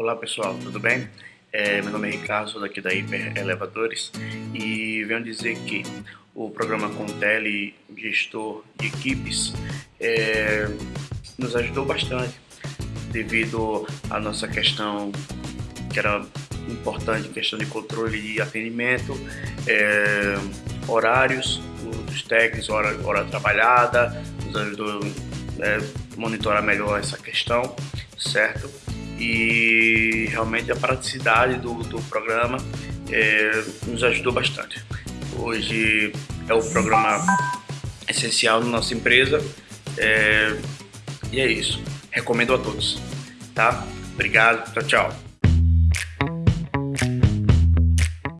Olá pessoal, tudo bem? É, meu nome é Ricardo, sou daqui da Hiper Elevadores e venho dizer que o programa Contele Gestor de Equipes é, nos ajudou bastante devido à nossa questão que era importante, questão de controle de atendimento, é, horários dos técnicos, hora, hora trabalhada, nos ajudou a é, monitorar melhor essa questão, certo? E realmente a praticidade do, do programa é, nos ajudou bastante. Hoje é o programa essencial na nossa empresa é, e é isso. Recomendo a todos, tá? Obrigado, tchau, tchau.